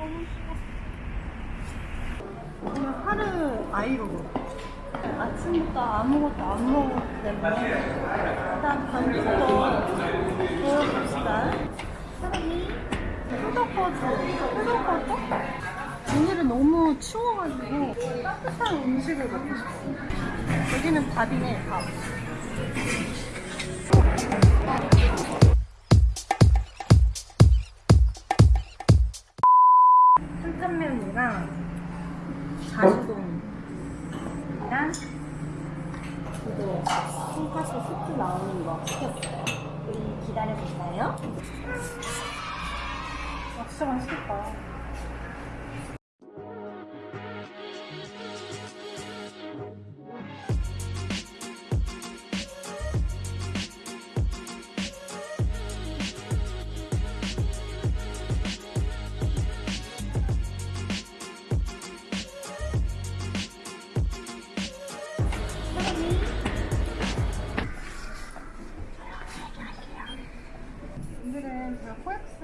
너무 싫어 그냥 하루 아이로고 아침부터 아무것도 안 먹었기 때문에 일단 반죽도 보여봅시다 사람이 후덕거죠? 후덕거죠? 오늘은 너무 추워가지고 따뜻한 음식을 먹고 싶어요 여기는 밥이네 밥 그리고 손가스 스프 나오는 거 시켰어요. 우리 기다려주세요. 아, 진짜 맛있겠다.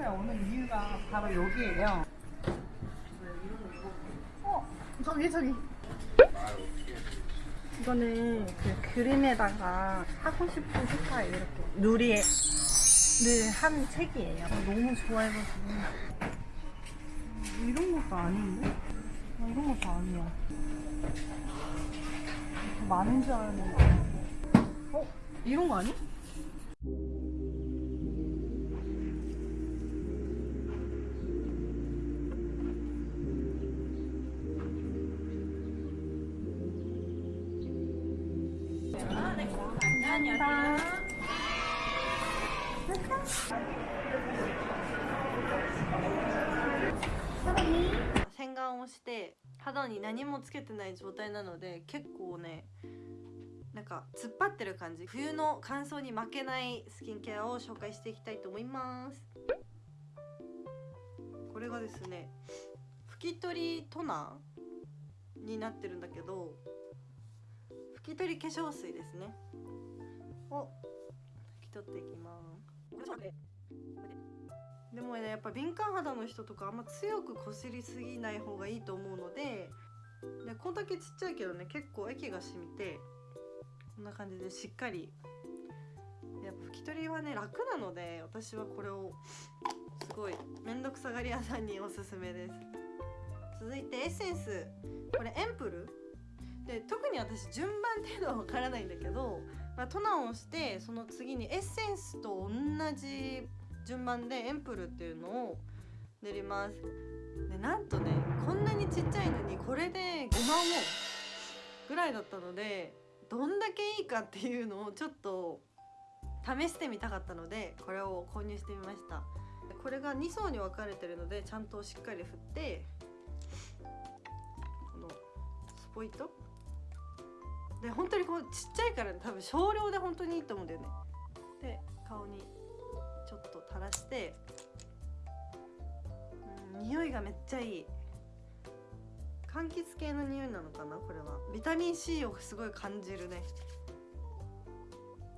코엑스에 오는 이유가 바로 여기예요. 어, 저기 저기. 이거는 그 그림에다가 하고 싶은 스타일 이렇게 누리에 늘한 책이에요. 너무 좋아해가지고 음, 이런 것도 아닌데? 아, 이런 것도 아니야. 더 많은 줄 알았는데. 어? 이런 거 아니? 감사합니다. 洗顔をして肌に何もつけてない状態なので結構ねなんか突っ張ってる感じ冬の乾燥に負けないスキンケアを紹介していきたいと思いますこれがですね拭き取りトナーになってるんだけど拭き取り化粧水ですね を拭き取っていきます。でもねやっぱ敏感肌の人とかあんま強くこすりすぎない方がいいと思うのででこんだけちっちゃいけどね結構液が染みてこんな感じでしっかり。やっぱ拭き取りはね楽なので私はこれをすごい面倒くさがり屋さんにおすすめです。続いてエッセンス。これエンプル。で特に私順番っていうのはわからないんだけど、ま、トナーをしてその次にエッセンスと同じ順番でエンプルっていうのを塗ります。でなんとねこんなにちっちゃいのにこれで5万ウォンぐらいだったのでどんだけいいかっていうのをちょっと試してみたかったのでこれを購入してみました。これが2層に分かれてるのでちゃんとしっかり振ってこのスポイトで本当にこうちっちゃいから、多分少量で本当にいいと思うんだよね。で顔にちょっと垂らしてうん匂いがめっちゃいい。柑橘系の匂いなのかなこれは。ビタミン C をすごい感じるね。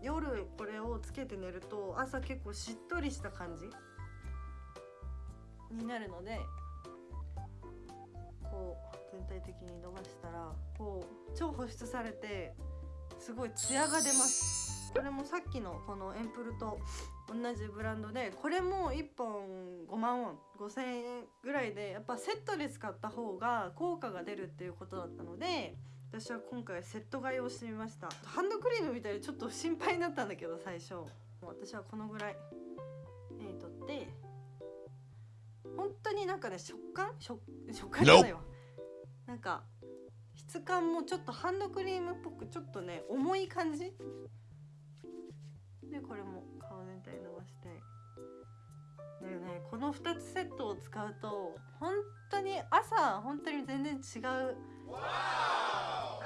夜これをつけて寝ると朝結構しっとりした感じになるので全体的に伸ばしたらこう超保湿されてすごいツヤが出ます。これもさっきのこのエンプルと同じブランドでこれも1本5万ウォン5000円ぐらいでやっぱセットで使った方が効果が出るっていうことだったので私は今回セット買いをしてみました。ハンドクリームみたいでちょっと心配になったんだけど最初。私はこのぐらい。手に取って本当になんかね食感？食食感じゃないわ。なんか質感もちょっとハンドクリームっぽくちょっとね重い感じ？でこれも顔全体伸ばして。でね。この2つセットを使うと本当に朝本当に全然違う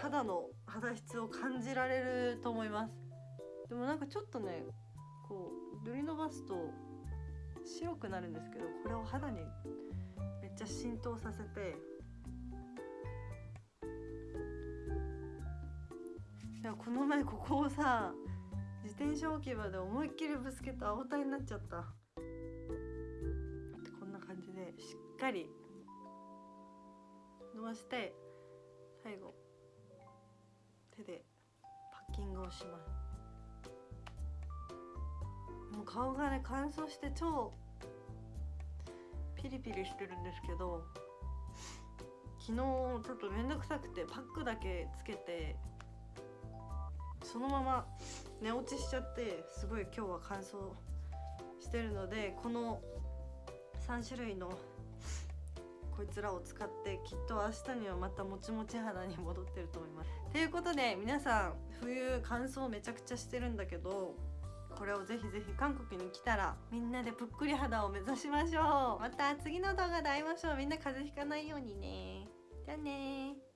肌の肌質を感じられると思います。でもなんかちょっとねこう塗り伸ばすと白くなるんですけどこれを肌にめっちゃ浸透させていやこの前ここをさ自転車置き場で思いっきりぶつけて青タになっちゃった。こんな感じでしっかり伸ばして最後手でパッキングをします。もう顔がね乾燥して超ピリピリしてるんですけど昨日ちょっと面倒くさくてパックだけつけてそのまま寝落ちしちゃってすごい今日は乾燥してるのでこの3種類のこいつらを使ってきっと明日にはまたもちもち肌に戻ってると思います。ということで皆さん冬乾燥めちゃくちゃしてるんだけどこれをぜひぜひ韓国に来たらみんなでぷっくり肌を目指しましょう。また次の動画で会いましょう。みんな風邪ひかないようにね。じゃあね